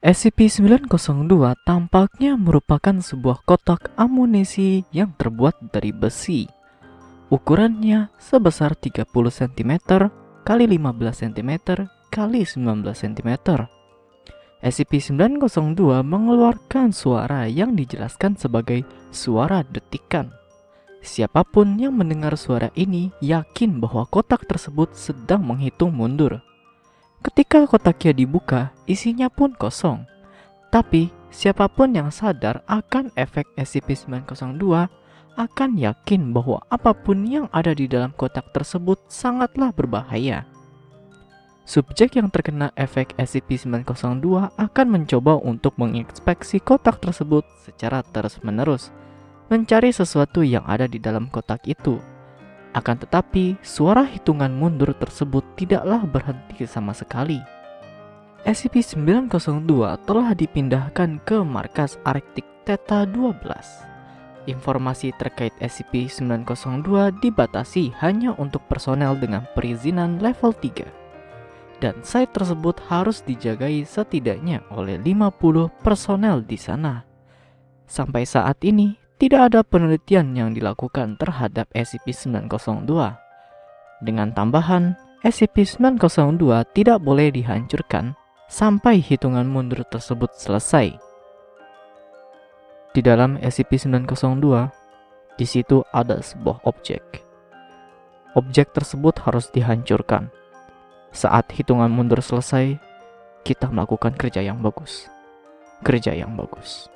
SCP-902 tampaknya merupakan sebuah kotak amunisi yang terbuat dari besi. Ukurannya sebesar 30 cm kali 15 cm kali 19 cm. SCP-902 mengeluarkan suara yang dijelaskan sebagai suara detikan. Siapa pun yang mendengar suara ini yakin bahwa kotak tersebut sedang menghitung mundur. Ketika kotaknya dibuka, isinya pun kosong. Tapi, siapa pun yang sadar akan efek SCP-902 akan yakin bahwa apa pun yang ada di dalam kotak tersebut sangatlah berbahaya. Subjek yang terkena efek SCP-902 akan mencoba untuk menginspeksi kotak tersebut secara terus-menerus, mencari sesuatu yang ada di dalam kotak itu. Akan tetapi, suara hitungan mundur tersebut tidaklah berhenti sama sekali. SCP-902 telah dipindahkan ke markas Arktik Theta 12. Informasi terkait SCP-902 dibatasi hanya untuk personel dengan perizinan level 3 dan site tersebut harus dijagai setidaknya oleh 50 personel di sana. Sampai saat ini, tidak ada penelitian yang dilakukan terhadap SCP-902. Dengan tambahan, SCP-902 tidak boleh dihancurkan sampai hitungan mundur tersebut selesai. Di dalam SCP-902, di situ ada sebuah objek. Objek tersebut harus dihancurkan saat hitungan mundur selesai, kita melakukan kerja yang bagus. Kerja yang bagus.